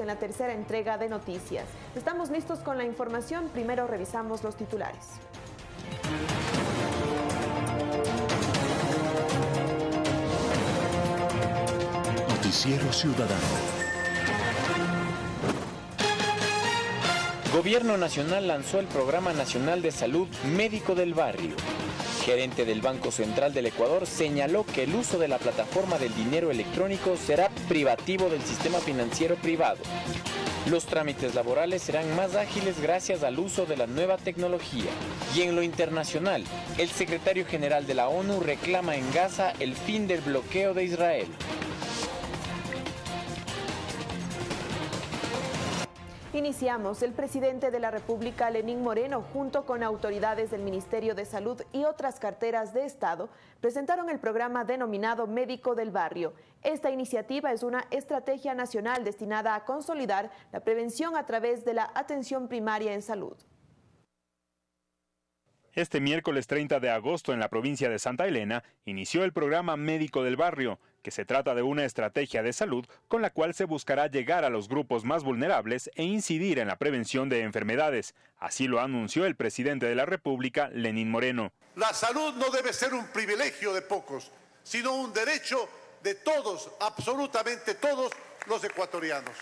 en la tercera entrega de noticias. Estamos listos con la información, primero revisamos los titulares. Noticiero Ciudadano. Gobierno Nacional lanzó el Programa Nacional de Salud Médico del Barrio. Gerente del Banco Central del Ecuador señaló que el uso de la plataforma del dinero electrónico será privativo del sistema financiero privado. Los trámites laborales serán más ágiles gracias al uso de la nueva tecnología. Y en lo internacional, el secretario general de la ONU reclama en Gaza el fin del bloqueo de Israel. Iniciamos. El presidente de la República, Lenín Moreno, junto con autoridades del Ministerio de Salud y otras carteras de Estado, presentaron el programa denominado Médico del Barrio. Esta iniciativa es una estrategia nacional destinada a consolidar la prevención a través de la atención primaria en salud. Este miércoles 30 de agosto en la provincia de Santa Elena inició el programa Médico del Barrio, que se trata de una estrategia de salud con la cual se buscará llegar a los grupos más vulnerables e incidir en la prevención de enfermedades. Así lo anunció el presidente de la República, Lenín Moreno. La salud no debe ser un privilegio de pocos, sino un derecho de todos, absolutamente todos los ecuatorianos.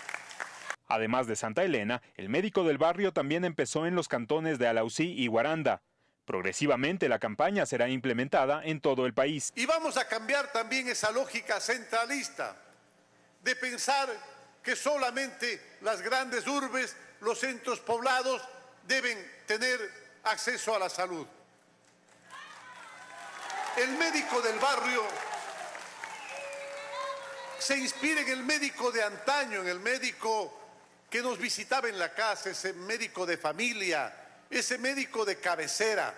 Además de Santa Elena, el médico del barrio también empezó en los cantones de Alausí y Guaranda. Progresivamente la campaña será implementada en todo el país. Y vamos a cambiar también esa lógica centralista de pensar que solamente las grandes urbes, los centros poblados deben tener acceso a la salud. El médico del barrio se inspira en el médico de antaño, en el médico que nos visitaba en la casa, ese médico de familia, ese médico de cabecera.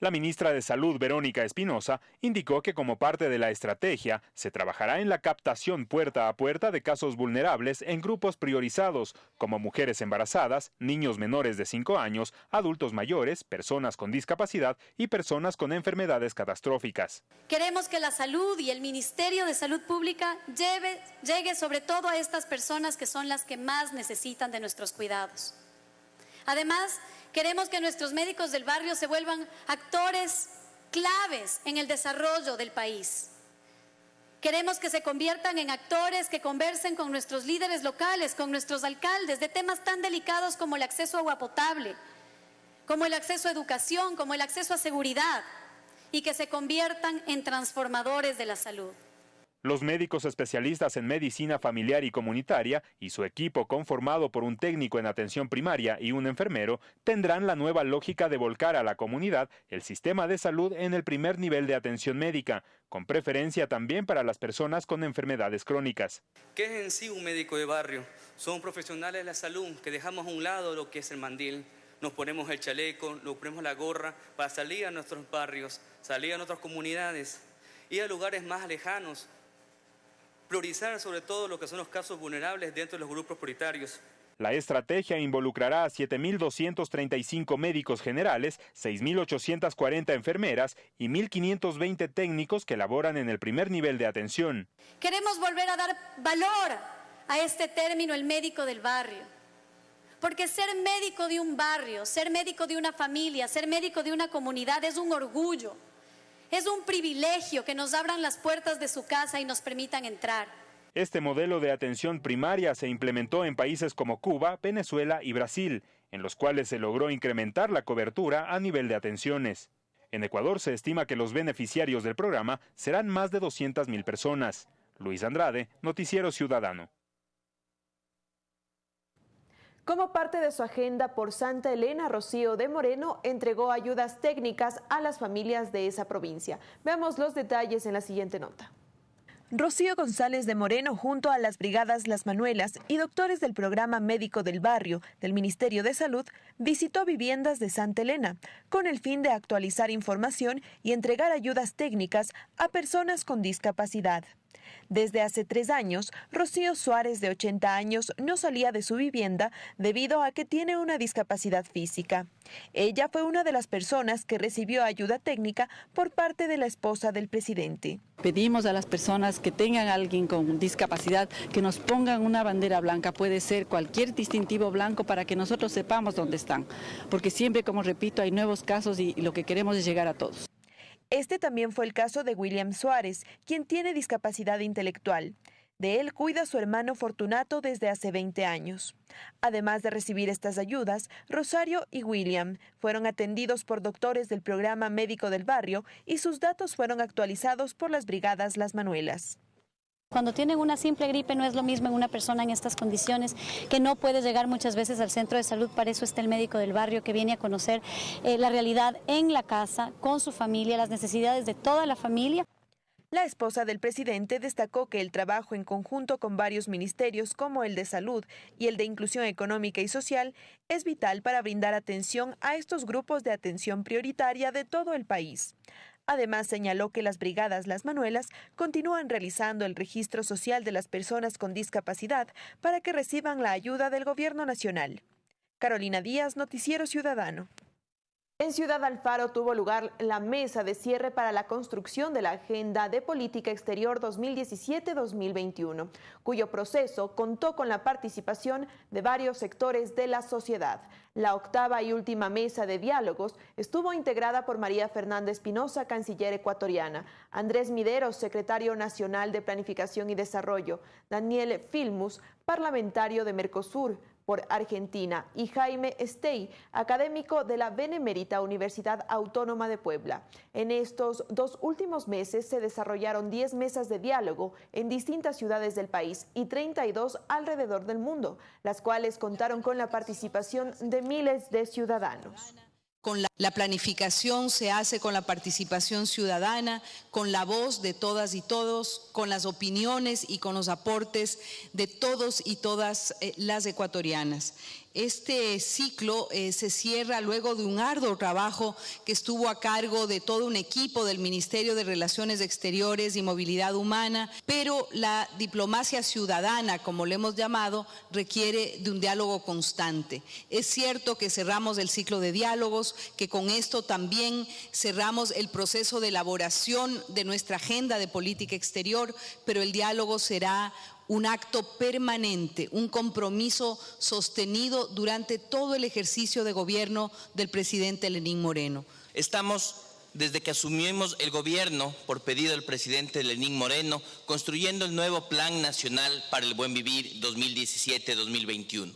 La ministra de Salud, Verónica Espinosa, indicó que como parte de la estrategia se trabajará en la captación puerta a puerta de casos vulnerables en grupos priorizados, como mujeres embarazadas, niños menores de 5 años, adultos mayores, personas con discapacidad y personas con enfermedades catastróficas. Queremos que la salud y el Ministerio de Salud Pública lleve, llegue sobre todo a estas personas que son las que más necesitan de nuestros cuidados. Además, Queremos que nuestros médicos del barrio se vuelvan actores claves en el desarrollo del país. Queremos que se conviertan en actores que conversen con nuestros líderes locales, con nuestros alcaldes, de temas tan delicados como el acceso a agua potable, como el acceso a educación, como el acceso a seguridad, y que se conviertan en transformadores de la salud. Los médicos especialistas en medicina familiar y comunitaria y su equipo conformado por un técnico en atención primaria y un enfermero tendrán la nueva lógica de volcar a la comunidad el sistema de salud en el primer nivel de atención médica, con preferencia también para las personas con enfermedades crónicas. ¿Qué es en sí un médico de barrio? Son profesionales de la salud que dejamos a un lado lo que es el mandil, nos ponemos el chaleco, nos ponemos la gorra para salir a nuestros barrios, salir a nuestras comunidades, ir a lugares más lejanos priorizar sobre todo lo que son los casos vulnerables dentro de los grupos prioritarios. La estrategia involucrará a 7.235 médicos generales, 6.840 enfermeras y 1.520 técnicos que laboran en el primer nivel de atención. Queremos volver a dar valor a este término, el médico del barrio. Porque ser médico de un barrio, ser médico de una familia, ser médico de una comunidad es un orgullo. Es un privilegio que nos abran las puertas de su casa y nos permitan entrar. Este modelo de atención primaria se implementó en países como Cuba, Venezuela y Brasil, en los cuales se logró incrementar la cobertura a nivel de atenciones. En Ecuador se estima que los beneficiarios del programa serán más de 200.000 personas. Luis Andrade, Noticiero Ciudadano. Como parte de su agenda por Santa Elena, Rocío de Moreno entregó ayudas técnicas a las familias de esa provincia. Veamos los detalles en la siguiente nota. Rocío González de Moreno, junto a las brigadas Las Manuelas y doctores del programa médico del barrio del Ministerio de Salud, visitó viviendas de Santa Elena con el fin de actualizar información y entregar ayudas técnicas a personas con discapacidad. Desde hace tres años, Rocío Suárez, de 80 años, no salía de su vivienda debido a que tiene una discapacidad física. Ella fue una de las personas que recibió ayuda técnica por parte de la esposa del presidente. Pedimos a las personas que tengan alguien con discapacidad que nos pongan una bandera blanca, puede ser cualquier distintivo blanco para que nosotros sepamos dónde están, porque siempre, como repito, hay nuevos casos y lo que queremos es llegar a todos. Este también fue el caso de William Suárez, quien tiene discapacidad intelectual. De él cuida su hermano Fortunato desde hace 20 años. Además de recibir estas ayudas, Rosario y William fueron atendidos por doctores del programa médico del barrio y sus datos fueron actualizados por las brigadas Las Manuelas. Cuando tienen una simple gripe no es lo mismo en una persona en estas condiciones que no puede llegar muchas veces al centro de salud, para eso está el médico del barrio que viene a conocer eh, la realidad en la casa, con su familia, las necesidades de toda la familia. La esposa del presidente destacó que el trabajo en conjunto con varios ministerios como el de salud y el de inclusión económica y social es vital para brindar atención a estos grupos de atención prioritaria de todo el país. Además, señaló que las brigadas Las Manuelas continúan realizando el registro social de las personas con discapacidad para que reciban la ayuda del Gobierno Nacional. Carolina Díaz, Noticiero Ciudadano. En Ciudad Alfaro tuvo lugar la mesa de cierre para la construcción de la Agenda de Política Exterior 2017-2021, cuyo proceso contó con la participación de varios sectores de la sociedad. La octava y última mesa de diálogos estuvo integrada por María Fernanda Espinosa, canciller ecuatoriana, Andrés Mideros, secretario nacional de Planificación y Desarrollo, Daniel Filmus, parlamentario de Mercosur, por Argentina, y Jaime Stey, académico de la Benemérita Universidad Autónoma de Puebla. En estos dos últimos meses se desarrollaron 10 mesas de diálogo en distintas ciudades del país y 32 alrededor del mundo, las cuales contaron con la participación de miles de ciudadanos. Con la, planificación se hace con la participación ciudadana, con la voz de todas y todos, con las opiniones y con los aportes de todos y todas eh, las ecuatorianas. Este ciclo eh, se cierra luego de un arduo trabajo que estuvo a cargo de todo un equipo del Ministerio de Relaciones Exteriores y Movilidad Humana, pero la diplomacia ciudadana, como le hemos llamado, requiere de un diálogo constante. Es cierto que cerramos el ciclo de diálogos, que con esto también cerramos el proceso de elaboración de nuestra agenda de política exterior, pero el diálogo será un acto permanente, un compromiso sostenido durante todo el ejercicio de gobierno del presidente Lenín Moreno. Estamos desde que asumimos el gobierno por pedido del presidente Lenín Moreno, construyendo el nuevo Plan Nacional para el Buen Vivir 2017-2021,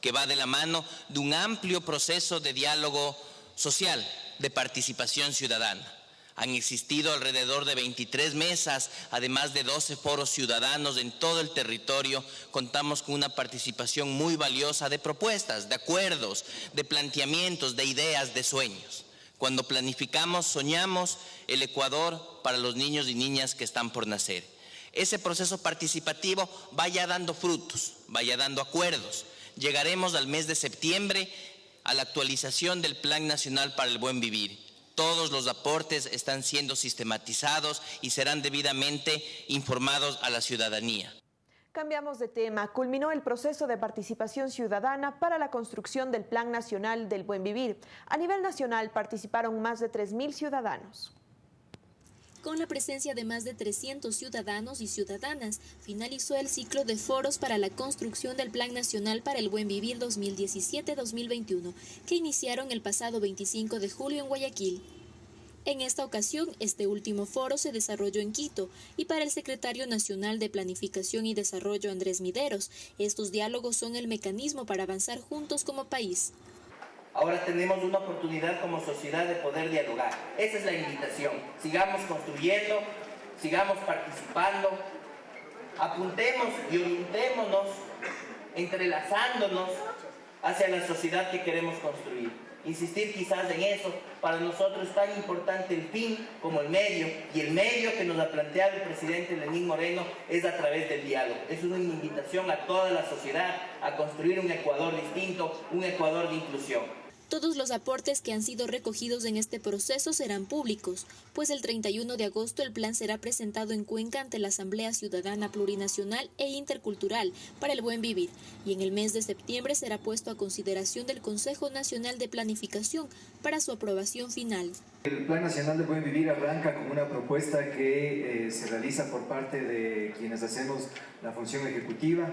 que va de la mano de un amplio proceso de diálogo social, de participación ciudadana. Han existido alrededor de 23 mesas, además de 12 foros ciudadanos en todo el territorio. Contamos con una participación muy valiosa de propuestas, de acuerdos, de planteamientos, de ideas, de sueños. Cuando planificamos, soñamos el Ecuador para los niños y niñas que están por nacer. Ese proceso participativo vaya dando frutos, vaya dando acuerdos. Llegaremos al mes de septiembre a la actualización del Plan Nacional para el Buen Vivir todos los aportes están siendo sistematizados y serán debidamente informados a la ciudadanía. Cambiamos de tema. Culminó el proceso de participación ciudadana para la construcción del Plan Nacional del Buen Vivir. A nivel nacional participaron más de 3.000 ciudadanos. Con la presencia de más de 300 ciudadanos y ciudadanas, finalizó el ciclo de foros para la construcción del Plan Nacional para el Buen Vivir 2017-2021, que iniciaron el pasado 25 de julio en Guayaquil. En esta ocasión, este último foro se desarrolló en Quito y para el secretario nacional de Planificación y Desarrollo Andrés Mideros, estos diálogos son el mecanismo para avanzar juntos como país. Ahora tenemos una oportunidad como sociedad de poder dialogar. Esa es la invitación. Sigamos construyendo, sigamos participando, apuntemos y orientémonos, entrelazándonos hacia la sociedad que queremos construir. Insistir quizás en eso, para nosotros es tan importante el fin como el medio, y el medio que nos ha planteado el presidente Lenín Moreno es a través del diálogo. Es una invitación a toda la sociedad a construir un Ecuador distinto, un Ecuador de inclusión. Todos los aportes que han sido recogidos en este proceso serán públicos, pues el 31 de agosto el plan será presentado en Cuenca ante la Asamblea Ciudadana Plurinacional e Intercultural para el Buen Vivir y en el mes de septiembre será puesto a consideración del Consejo Nacional de Planificación para su aprobación final. El Plan Nacional del Buen Vivir arranca con una propuesta que eh, se realiza por parte de quienes hacemos la función ejecutiva,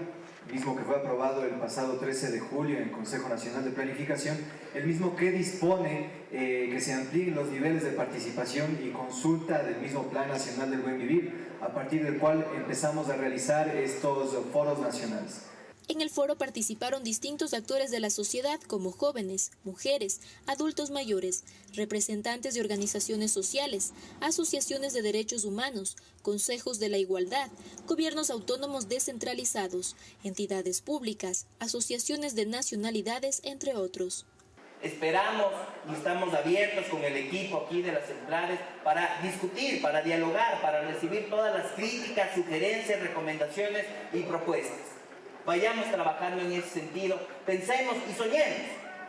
mismo que fue aprobado el pasado 13 de julio en el Consejo Nacional de Planificación, el mismo que dispone eh, que se amplíen los niveles de participación y consulta del mismo Plan Nacional del Buen Vivir, a partir del cual empezamos a realizar estos foros nacionales. En el foro participaron distintos actores de la sociedad como jóvenes, mujeres, adultos mayores, representantes de organizaciones sociales, asociaciones de derechos humanos, consejos de la igualdad, gobiernos autónomos descentralizados, entidades públicas, asociaciones de nacionalidades, entre otros. Esperamos y estamos abiertos con el equipo aquí de las centrales para discutir, para dialogar, para recibir todas las críticas, sugerencias, recomendaciones y propuestas vayamos trabajando en ese sentido, pensemos y soñemos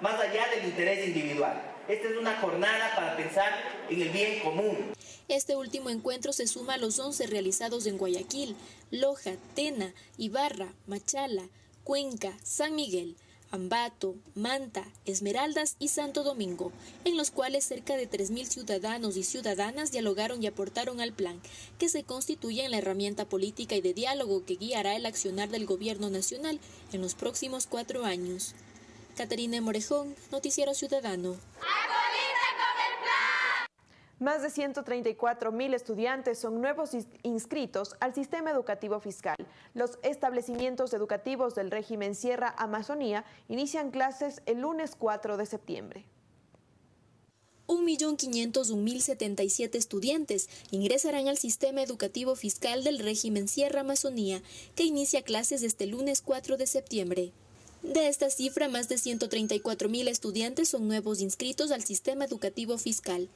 más allá del interés individual. Esta es una jornada para pensar en el bien común. Este último encuentro se suma a los 11 realizados en Guayaquil, Loja, Tena, Ibarra, Machala, Cuenca, San Miguel, Ambato, Manta, Esmeraldas y Santo Domingo, en los cuales cerca de 3.000 ciudadanos y ciudadanas dialogaron y aportaron al plan, que se constituye en la herramienta política y de diálogo que guiará el accionar del gobierno nacional en los próximos cuatro años. Caterina Morejón, Noticiero Ciudadano. Más de 134 mil estudiantes son nuevos inscritos al sistema educativo fiscal. Los establecimientos educativos del régimen Sierra Amazonía inician clases el lunes 4 de septiembre. 1.501.077 estudiantes ingresarán al sistema educativo fiscal del régimen Sierra Amazonía, que inicia clases este lunes 4 de septiembre. De esta cifra, más de 134.000 estudiantes son nuevos inscritos al sistema educativo fiscal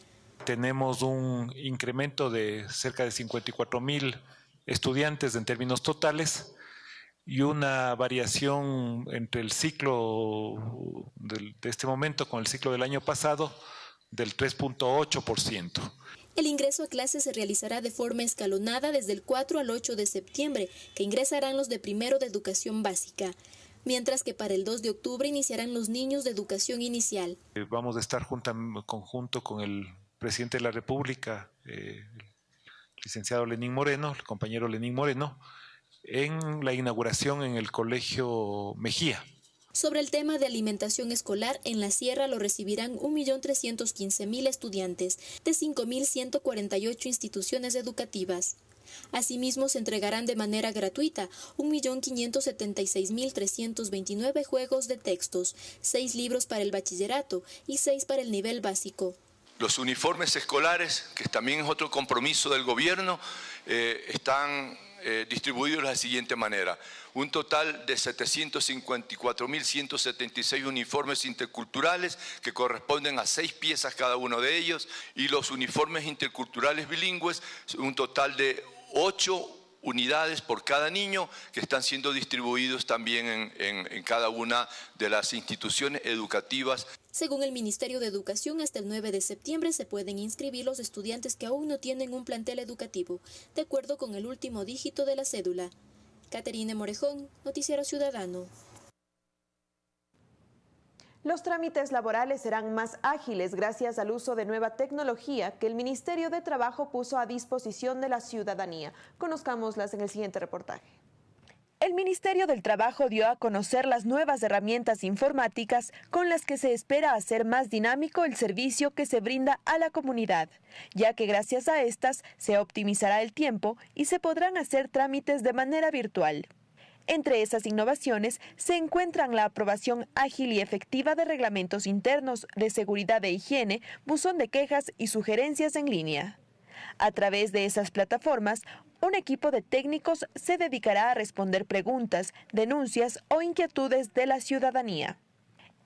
tenemos un incremento de cerca de 54 mil estudiantes en términos totales y una variación entre el ciclo de este momento con el ciclo del año pasado del 3.8%. El ingreso a clases se realizará de forma escalonada desde el 4 al 8 de septiembre, que ingresarán los de primero de educación básica, mientras que para el 2 de octubre iniciarán los niños de educación inicial. Eh, vamos a estar en conjunto con el presidente de la República, eh, el licenciado Lenín Moreno, el compañero Lenín Moreno, en la inauguración en el Colegio Mejía. Sobre el tema de alimentación escolar, en la Sierra lo recibirán 1.315.000 estudiantes de 5.148 instituciones educativas. Asimismo, se entregarán de manera gratuita 1.576.329 juegos de textos, 6 libros para el bachillerato y 6 para el nivel básico. Los uniformes escolares, que también es otro compromiso del gobierno, eh, están eh, distribuidos de la siguiente manera. Un total de 754.176 uniformes interculturales que corresponden a seis piezas cada uno de ellos y los uniformes interculturales bilingües, un total de ocho unidades por cada niño que están siendo distribuidos también en, cada una de las instituciones educativas. Según el Ministerio de Educación, hasta el 9 de septiembre se pueden inscribir los estudiantes que aún no tienen un plantel educativo, de acuerdo con el último dígito de la cédula. Caterine Morejón, Noticiero Ciudadano. Los trámites laborales serán más ágiles gracias al uso de nueva tecnología que el Ministerio de Trabajo puso a disposición de la ciudadanía. Conozcámoslas en el siguiente reportaje. El Ministerio del Trabajo dio a conocer las nuevas herramientas informáticas con las que se espera hacer más dinámico el servicio que se brinda a la comunidad, ya que gracias a estas se optimizará el tiempo y se podrán hacer trámites de manera virtual. Entre esas innovaciones se encuentran la aprobación ágil y efectiva de reglamentos internos de seguridad e higiene, buzón de quejas y sugerencias en línea. A través de esas plataformas, un equipo de técnicos se dedicará a responder preguntas, denuncias o inquietudes de la ciudadanía.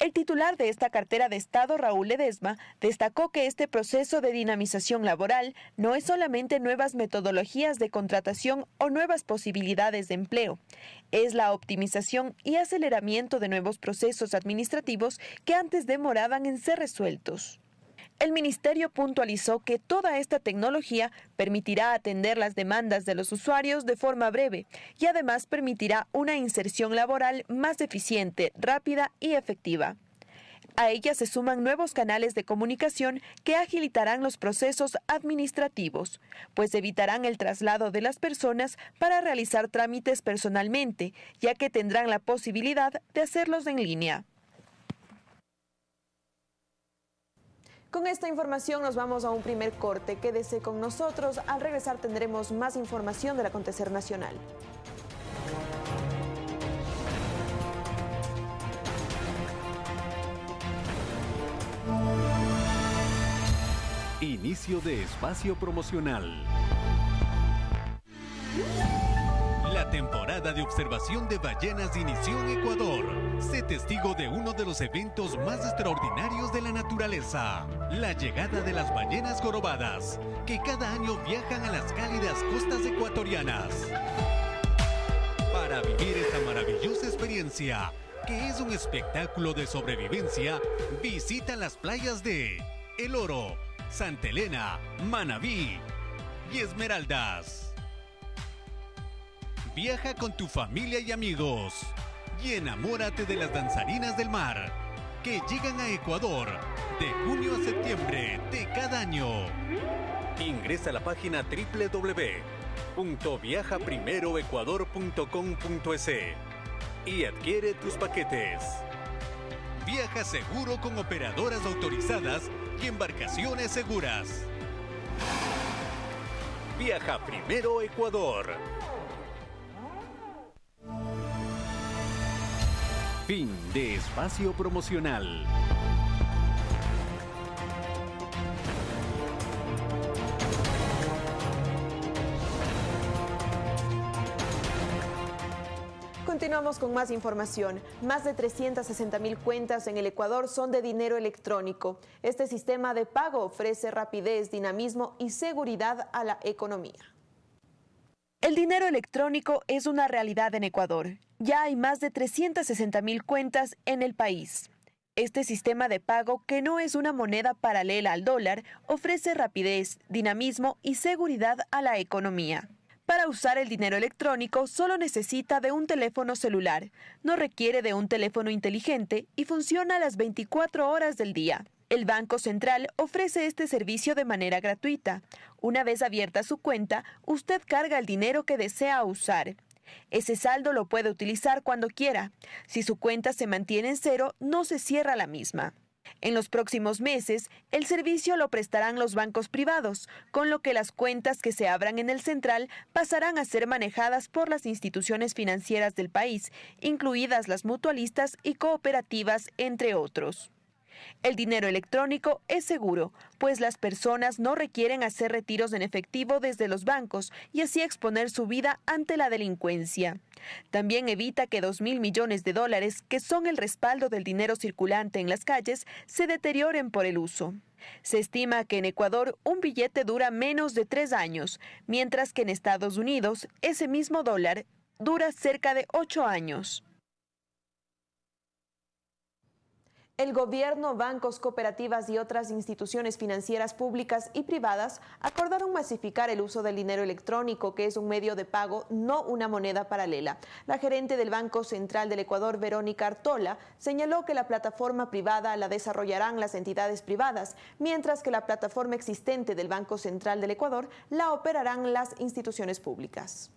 El titular de esta cartera de Estado, Raúl Ledesma, destacó que este proceso de dinamización laboral no es solamente nuevas metodologías de contratación o nuevas posibilidades de empleo, es la optimización y aceleramiento de nuevos procesos administrativos que antes demoraban en ser resueltos. El ministerio puntualizó que toda esta tecnología permitirá atender las demandas de los usuarios de forma breve y además permitirá una inserción laboral más eficiente, rápida y efectiva. A ella se suman nuevos canales de comunicación que agilitarán los procesos administrativos, pues evitarán el traslado de las personas para realizar trámites personalmente, ya que tendrán la posibilidad de hacerlos en línea. Con esta información nos vamos a un primer corte. Quédese con nosotros. Al regresar tendremos más información del acontecer nacional. Inicio de espacio promocional. La temporada de observación de ballenas inició en Ecuador. Sé testigo de uno de los eventos más extraordinarios de la naturaleza, la llegada de las ballenas jorobadas, que cada año viajan a las cálidas costas ecuatorianas. Para vivir esta maravillosa experiencia, que es un espectáculo de sobrevivencia, visita las playas de El Oro, Santa Elena, Manabí y Esmeraldas. Viaja con tu familia y amigos y enamórate de las danzarinas del mar que llegan a Ecuador de junio a septiembre de cada año. Ingresa a la página www.viajaprimeroecuador.com.es y adquiere tus paquetes. Viaja seguro con operadoras autorizadas y embarcaciones seguras. Viaja primero Ecuador. Fin de espacio promocional. Continuamos con más información. Más de 360 mil cuentas en el Ecuador son de dinero electrónico. Este sistema de pago ofrece rapidez, dinamismo y seguridad a la economía. El dinero electrónico es una realidad en Ecuador. Ya hay más de 360 mil cuentas en el país. Este sistema de pago, que no es una moneda paralela al dólar, ofrece rapidez, dinamismo y seguridad a la economía. Para usar el dinero electrónico solo necesita de un teléfono celular, no requiere de un teléfono inteligente y funciona las 24 horas del día. El Banco Central ofrece este servicio de manera gratuita. Una vez abierta su cuenta, usted carga el dinero que desea usar. Ese saldo lo puede utilizar cuando quiera. Si su cuenta se mantiene en cero, no se cierra la misma. En los próximos meses, el servicio lo prestarán los bancos privados, con lo que las cuentas que se abran en el central pasarán a ser manejadas por las instituciones financieras del país, incluidas las mutualistas y cooperativas, entre otros. El dinero electrónico es seguro, pues las personas no requieren hacer retiros en efectivo desde los bancos y así exponer su vida ante la delincuencia. También evita que dos mil millones de dólares, que son el respaldo del dinero circulante en las calles, se deterioren por el uso. Se estima que en Ecuador un billete dura menos de tres años, mientras que en Estados Unidos ese mismo dólar dura cerca de ocho años. El gobierno, bancos, cooperativas y otras instituciones financieras públicas y privadas acordaron masificar el uso del dinero electrónico, que es un medio de pago, no una moneda paralela. La gerente del Banco Central del Ecuador, Verónica Artola, señaló que la plataforma privada la desarrollarán las entidades privadas, mientras que la plataforma existente del Banco Central del Ecuador la operarán las instituciones públicas.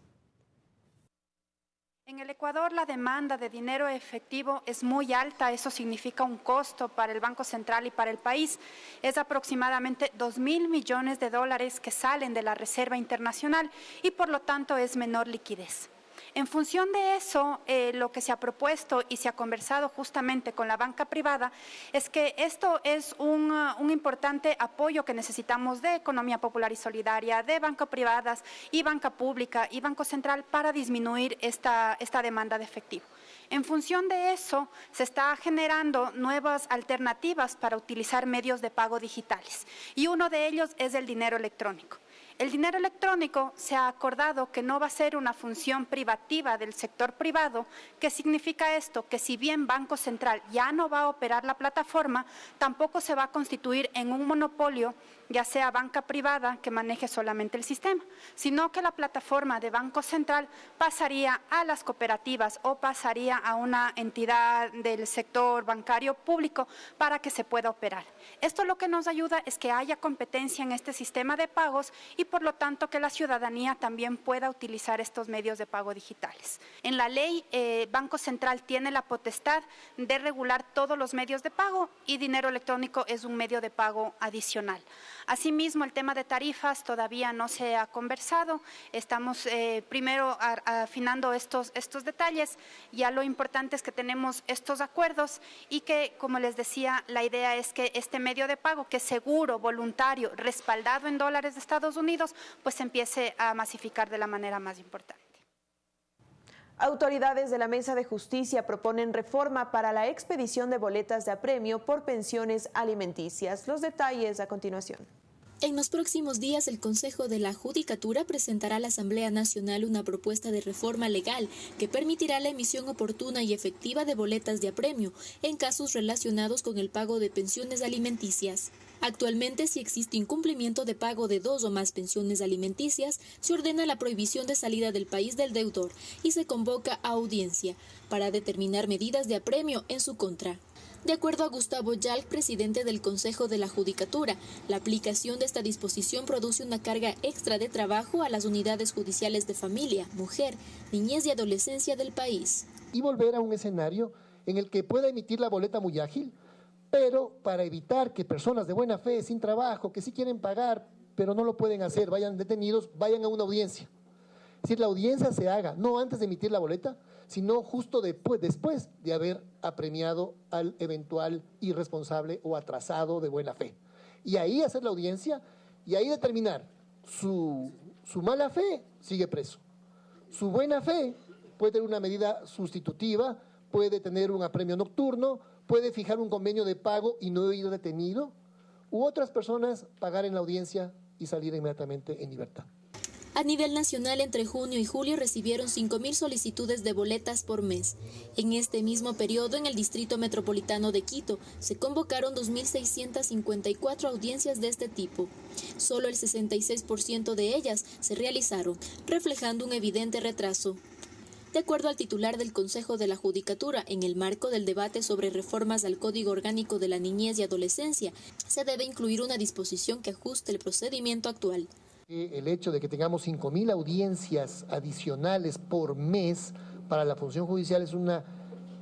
En el Ecuador la demanda de dinero efectivo es muy alta, eso significa un costo para el Banco Central y para el país. Es aproximadamente 2 mil millones de dólares que salen de la Reserva Internacional y por lo tanto es menor liquidez. En función de eso, eh, lo que se ha propuesto y se ha conversado justamente con la banca privada es que esto es un, uh, importante apoyo que necesitamos de economía popular y solidaria, de banca privadas y banca pública y Banco Central para disminuir esta, esta demanda de efectivo. En función de eso, se está generando nuevas alternativas para utilizar medios de pago digitales y uno de ellos es el dinero electrónico. El dinero electrónico se ha acordado que no va a ser una función privativa del sector privado. ¿Qué significa esto? Que si bien Banco Central ya no va a operar la plataforma, tampoco se va a constituir en un monopolio ya sea banca privada que maneje solamente el sistema, sino que la plataforma de Banco Central pasaría a las cooperativas o pasaría a una entidad del sector bancario público para que se pueda operar. Esto lo que nos ayuda es que haya competencia en este sistema de pagos y por lo tanto que la ciudadanía también pueda utilizar estos medios de pago digitales. En la ley, eh, Banco Central tiene la potestad de regular todos los medios de pago y dinero electrónico es un medio de pago adicional. Asimismo, el tema de tarifas todavía no se ha conversado. Estamos eh, primero afinando estos, estos detalles. Ya lo importante es que tenemos estos acuerdos y que, como les decía, la idea es que este medio de pago, que es seguro, voluntario, respaldado en dólares de Estados Unidos, pues empiece a masificar de la manera más importante. Autoridades de la Mesa de Justicia proponen reforma para la expedición de boletas de apremio por pensiones alimenticias. Los detalles a continuación. En los próximos días, el Consejo de la Judicatura presentará a la Asamblea Nacional una propuesta de reforma legal que permitirá la emisión oportuna y efectiva de boletas de apremio en casos relacionados con el pago de pensiones alimenticias. Actualmente, si existe incumplimiento de pago de dos o más pensiones alimenticias, se ordena la prohibición de salida del país del deudor y se convoca a audiencia para determinar medidas de apremio en su contra. De acuerdo a Gustavo Yalc, presidente del Consejo de la Judicatura, la aplicación de esta disposición produce una carga extra de trabajo a las unidades judiciales de familia, mujer, niñez y adolescencia del país. Y volver a un escenario en el que pueda emitir la boleta muy ágil, pero para evitar que personas de buena fe, sin trabajo, que sí quieren pagar, pero no lo pueden hacer, vayan detenidos, vayan a una audiencia. Decir, la audiencia se haga, no antes de emitir la boleta, sino justo después, después de haber apremiado al eventual irresponsable o atrasado de buena fe. Y ahí hacer la audiencia y ahí determinar su, su mala fe, sigue preso. Su buena fe puede tener una medida sustitutiva, puede tener un apremio nocturno, puede fijar un convenio de pago y no ir detenido, u otras personas pagar en la audiencia y salir inmediatamente en libertad. A nivel nacional, entre junio y julio recibieron 5.000 solicitudes de boletas por mes. En este mismo periodo, en el Distrito Metropolitano de Quito, se convocaron 2.654 audiencias de este tipo. Solo el 66% de ellas se realizaron, reflejando un evidente retraso. De acuerdo al titular del Consejo de la Judicatura, en el marco del debate sobre reformas al Código Orgánico de la Niñez y Adolescencia, se debe incluir una disposición que ajuste el procedimiento actual. El hecho de que tengamos 5.000 audiencias adicionales por mes para la función judicial es una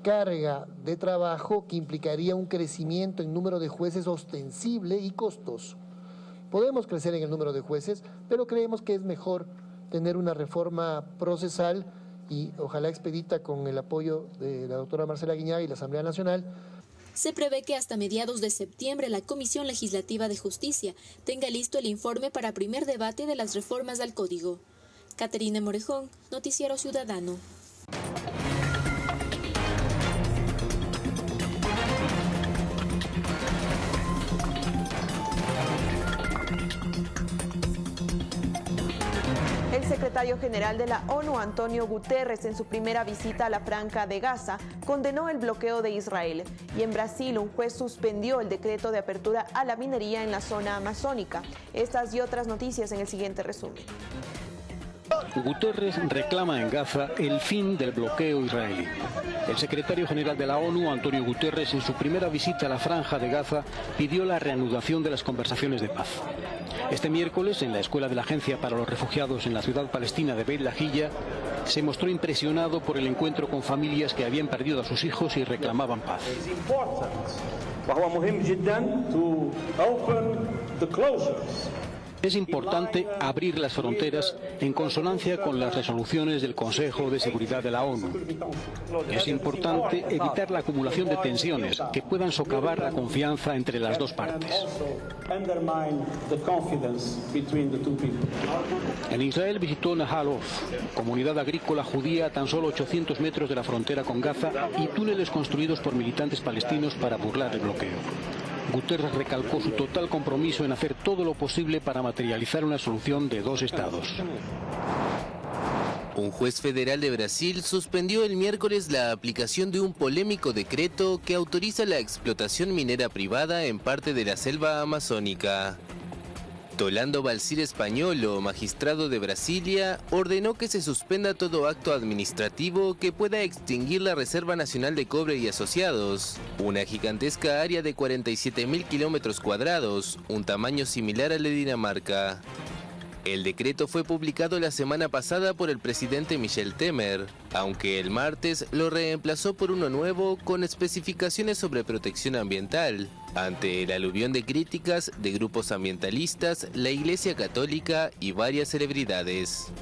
carga de trabajo que implicaría un crecimiento en número de jueces ostensible y costoso. Podemos crecer en el número de jueces, pero creemos que es mejor tener una reforma procesal y ojalá expedita con el apoyo de la doctora Marcela Guiñá y la Asamblea Nacional se prevé que hasta mediados de septiembre la Comisión Legislativa de Justicia tenga listo el informe para primer debate de las reformas al Código. Caterina Morejón, Noticiero Ciudadano. Secretario general de la ONU, Antonio Guterres, en su primera visita a la Franca de Gaza, condenó el bloqueo de Israel. Y en Brasil, un juez suspendió el decreto de apertura a la minería en la zona amazónica. Estas y otras noticias en el siguiente resumen. Guterres reclama en Gaza el fin del bloqueo israelí. El secretario general de la ONU, Antonio Guterres, en su primera visita a la franja de Gaza, pidió la reanudación de las conversaciones de paz. Este miércoles, en la escuela de la Agencia para los Refugiados en la ciudad palestina de Beit se mostró impresionado por el encuentro con familias que habían perdido a sus hijos y reclamaban paz. Es importante abrir las fronteras en consonancia con las resoluciones del Consejo de Seguridad de la ONU. Es importante evitar la acumulación de tensiones que puedan socavar la confianza entre las dos partes. En Israel visitó Nahalof, comunidad agrícola judía a tan solo 800 metros de la frontera con Gaza y túneles construidos por militantes palestinos para burlar el bloqueo. Guterres recalcó su total compromiso en hacer todo lo posible para materializar una solución de dos estados. Un juez federal de Brasil suspendió el miércoles la aplicación de un polémico decreto que autoriza la explotación minera privada en parte de la selva amazónica. Tolando Balsir Españolo, magistrado de Brasilia, ordenó que se suspenda todo acto administrativo que pueda extinguir la Reserva Nacional de Cobre y Asociados, una gigantesca área de 47.000 kilómetros cuadrados, un tamaño similar al de Dinamarca. El decreto fue publicado la semana pasada por el presidente Michel Temer, aunque el martes lo reemplazó por uno nuevo con especificaciones sobre protección ambiental, ante el aluvión de críticas de grupos ambientalistas, la Iglesia Católica y varias celebridades.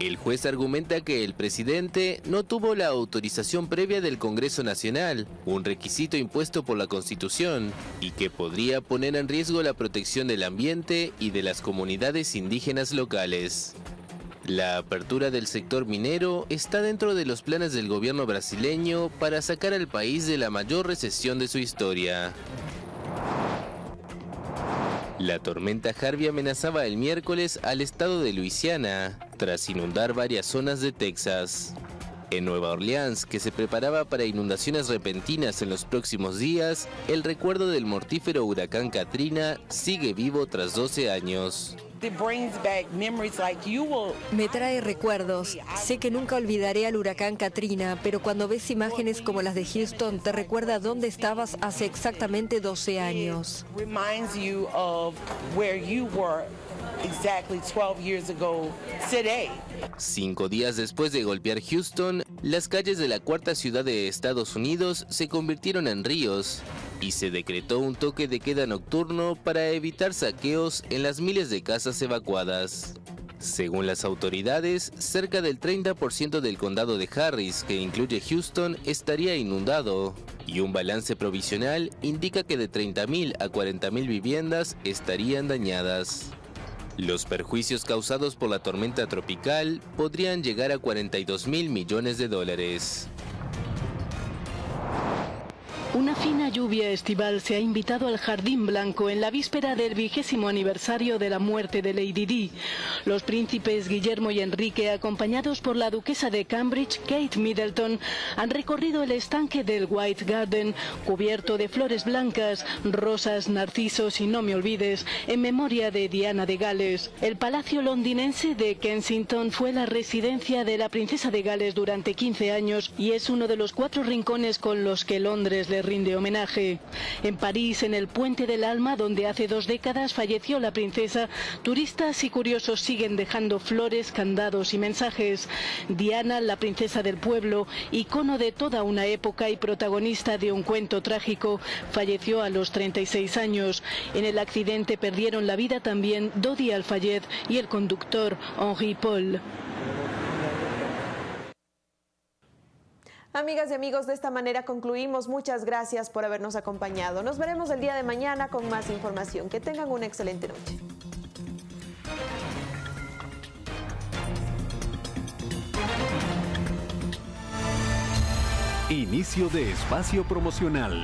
El juez argumenta que el presidente no tuvo la autorización previa del Congreso Nacional, un requisito impuesto por la Constitución, y que podría poner en riesgo la protección del ambiente y de las comunidades indígenas locales. La apertura del sector minero está dentro de los planes del gobierno brasileño para sacar al país de la mayor recesión de su historia. La tormenta Harvey amenazaba el miércoles al estado de Luisiana, tras inundar varias zonas de Texas. En Nueva Orleans, que se preparaba para inundaciones repentinas en los próximos días, el recuerdo del mortífero huracán Katrina sigue vivo tras 12 años. Me trae recuerdos. Sé que nunca olvidaré al huracán Katrina, pero cuando ves imágenes como las de Houston, te recuerda dónde estabas hace exactamente 12 años. Cinco días después de golpear Houston, las calles de la cuarta ciudad de Estados Unidos se convirtieron en ríos y se decretó un toque de queda nocturno para evitar saqueos en las miles de casas evacuadas. Según las autoridades, cerca del 30% del condado de Harris, que incluye Houston, estaría inundado, y un balance provisional indica que de 30.000 a 40.000 viviendas estarían dañadas. Los perjuicios causados por la tormenta tropical podrían llegar a 42 mil millones de dólares. Una fina lluvia estival se ha invitado al Jardín Blanco en la víspera del vigésimo aniversario de la muerte de Lady Di. Los príncipes Guillermo y Enrique, acompañados por la duquesa de Cambridge, Kate Middleton, han recorrido el estanque del White Garden, cubierto de flores blancas, rosas, narcisos y no me olvides, en memoria de Diana de Gales. El palacio londinense de Kensington fue la residencia de la princesa de Gales durante 15 años y es uno de los cuatro rincones con los que Londres le rinde homenaje. En París, en el Puente del Alma, donde hace dos décadas falleció la princesa, turistas y curiosos siguen dejando flores, candados y mensajes. Diana, la princesa del pueblo, icono de toda una época y protagonista de un cuento trágico, falleció a los 36 años. En el accidente perdieron la vida también Dodi Alfayed y el conductor Henri Paul. Amigas y amigos, de esta manera concluimos. Muchas gracias por habernos acompañado. Nos veremos el día de mañana con más información. Que tengan una excelente noche. Inicio de espacio promocional.